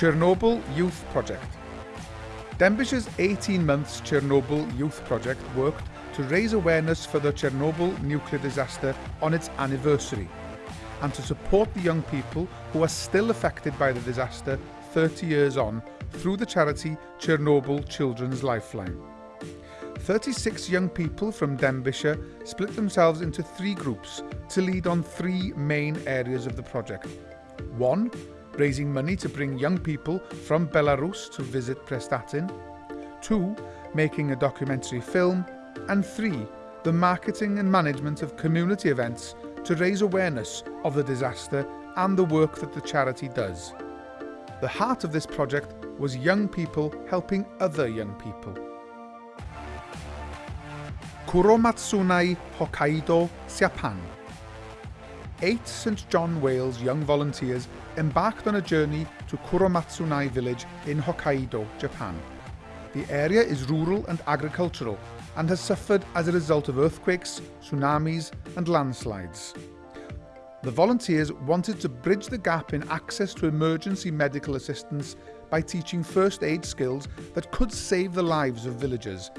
Chernobyl Youth Project. Denbighshire's 18 months Chernobyl Youth Project worked to raise awareness for the Chernobyl nuclear disaster on its anniversary and to support the young people who are still affected by the disaster 30 years on through the charity Chernobyl Children's Lifeline. 36 young people from Denbighshire split themselves into three groups to lead on three main areas of the project. One, raising money to bring young people from Belarus to visit Prestatyn. Two, making a documentary film. And three, the marketing and management of community events to raise awareness of the disaster and the work that the charity does. The heart of this project was young people helping other young people. Kuromatsunai Hokkaido, Japan. Eight St John Wales young volunteers embarked on a journey to Kuromatsunai village in Hokkaido, Japan. The area is rural and agricultural and has suffered as a result of earthquakes, tsunamis and landslides. The volunteers wanted to bridge the gap in access to emergency medical assistance by teaching first aid skills that could save the lives of villagers.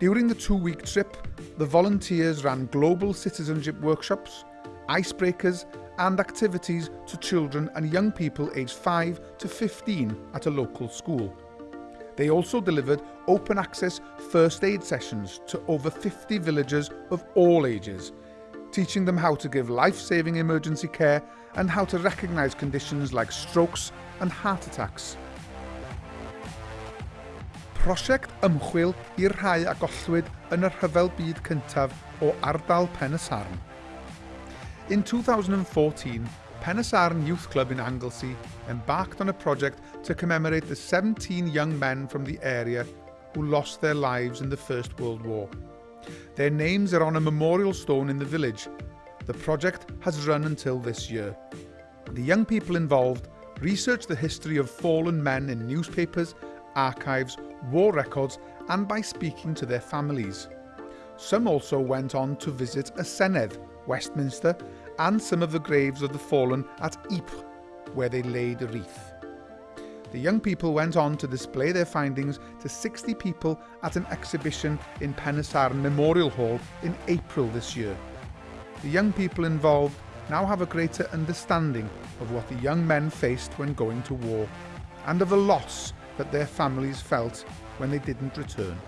During the two-week trip, the volunteers ran global citizenship workshops, icebreakers and activities to children and young people aged 5 to 15 at a local school. They also delivered open access first aid sessions to over 50 villagers of all ages, teaching them how to give life-saving emergency care and how to recognise conditions like strokes and heart attacks. Prosiect ymchwil i'r rhai a gollwyd yn y byd cyntaf o ardal Penysarn. In 2014, Penysarn Youth Club in Anglesey embarked on a project to commemorate the 17 young men from the area who lost their lives in the First World War. Their names are on a memorial stone in the village. The project has run until this year. The young people involved researched the history of fallen men in newspapers, archives, war records and by speaking to their families. Some also went on to visit a Senedd, Westminster and some of the graves of the fallen at Ypres, where they laid a wreath. The young people went on to display their findings to 60 people at an exhibition in Penysarn Memorial Hall in April this year. The young people involved now have a greater understanding of what the young men faced when going to war and of the loss that their families felt when they didn't return.